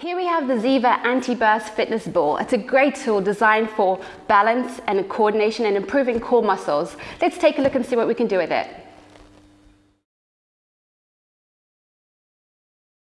Here we have the Ziva Anti-Burst Fitness Ball. It's a great tool designed for balance and coordination and improving core muscles. Let's take a look and see what we can do with it.